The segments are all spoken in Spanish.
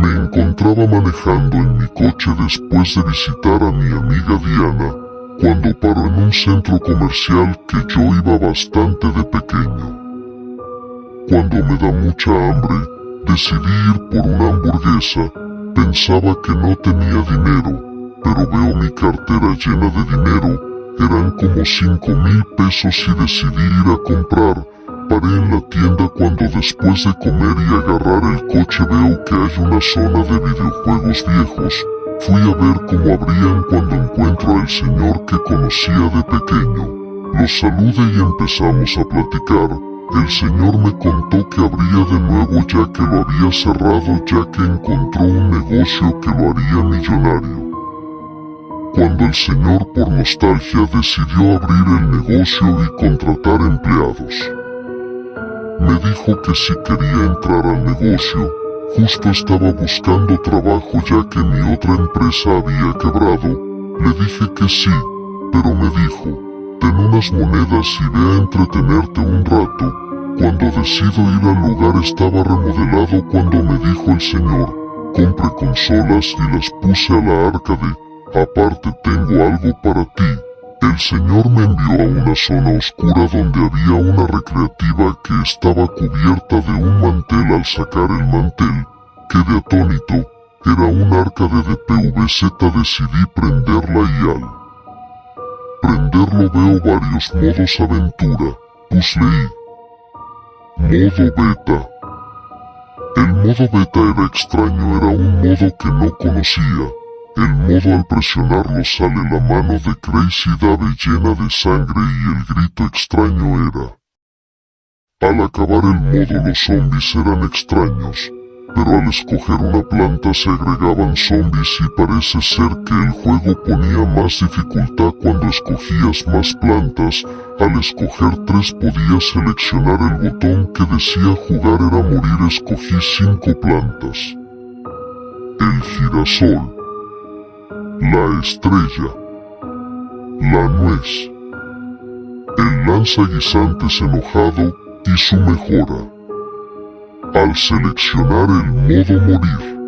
Me encontraba manejando en mi coche después de visitar a mi amiga Diana, cuando paró en un centro comercial que yo iba bastante de pequeño. Cuando me da mucha hambre, decidí ir por una hamburguesa, pensaba que no tenía dinero, pero veo mi cartera llena de dinero, eran como cinco mil pesos y decidí ir a comprar, paré en la tienda cuando después de comer y agarrar el coche veo que hay una zona de videojuegos viejos, Fui a ver cómo abrían cuando encuentro al señor que conocía de pequeño. Lo saludé y empezamos a platicar. El señor me contó que abría de nuevo ya que lo había cerrado ya que encontró un negocio que lo haría millonario. Cuando el señor por nostalgia decidió abrir el negocio y contratar empleados. Me dijo que si quería entrar al negocio, Justo estaba buscando trabajo ya que mi otra empresa había quebrado. Le dije que sí, pero me dijo, ten unas monedas y ve a entretenerte un rato. Cuando decido ir al lugar estaba remodelado cuando me dijo el señor, compre consolas y las puse a la arcade, aparte tengo algo para ti. El señor me envió a una zona oscura donde había una recreativa que estaba cubierta de un mantel al sacar el mantel, quedé atónito, era un arcade de PVZ decidí prenderla y al prenderlo veo varios modos aventura, pusle modo beta. El modo beta era extraño, era un modo que no conocía. El modo al presionarlo sale la mano de Crazy Dave llena de sangre y el grito extraño era. Al acabar el modo los zombies eran extraños, pero al escoger una planta se agregaban zombies y parece ser que el juego ponía más dificultad cuando escogías más plantas, al escoger tres podías seleccionar el botón que decía jugar era morir escogí cinco plantas. El girasol, la estrella, la nuez, el lanza guisantes enojado y su mejora. Al seleccionar el modo morir,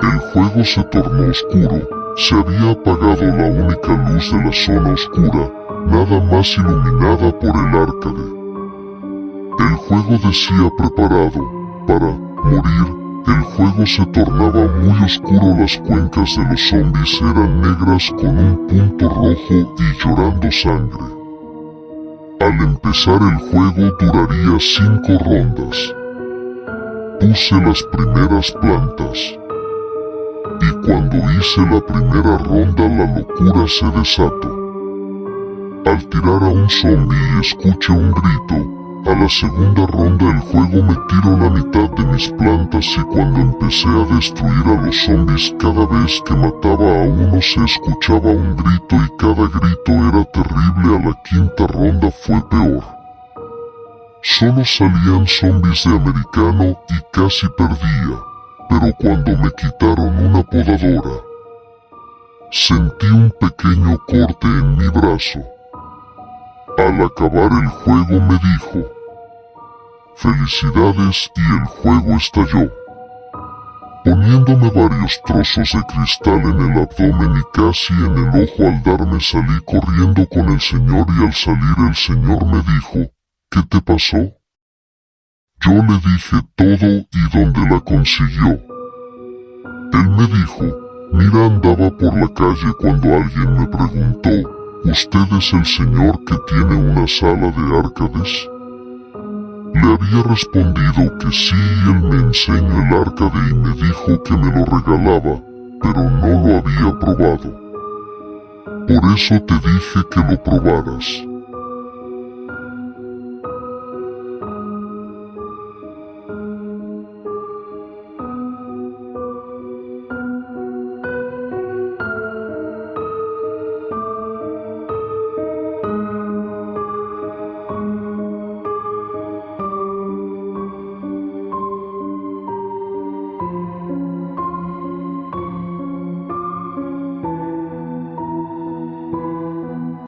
el juego se tornó oscuro, se había apagado la única luz de la zona oscura, nada más iluminada por el arcade. El juego decía preparado, para morir, el juego se tornaba muy oscuro, las cuencas de los zombies eran negras con un punto rojo y llorando sangre. Al empezar el juego duraría cinco rondas. Puse las primeras plantas. Y cuando hice la primera ronda la locura se desató. Al tirar a un zombie escuché un grito, a la segunda ronda el juego me tiró la mitad de mis plantas y cuando empecé a destruir a los zombies cada vez que mataba a uno se escuchaba un grito y cada grito era terrible a la quinta ronda fue peor. Solo salían zombies de americano y casi perdía, pero cuando me quitaron una podadora, sentí un pequeño corte en mi brazo. Al acabar el juego me dijo, felicidades y el juego estalló. Poniéndome varios trozos de cristal en el abdomen y casi en el ojo al darme salí corriendo con el señor y al salir el señor me dijo, ¿Qué te pasó? Yo le dije todo y dónde la consiguió. Él me dijo, mira andaba por la calle cuando alguien me preguntó, ¿usted es el señor que tiene una sala de arcades? Le había respondido que sí y él me enseñó el arcade y me dijo que me lo regalaba, pero no lo había probado. Por eso te dije que lo probaras.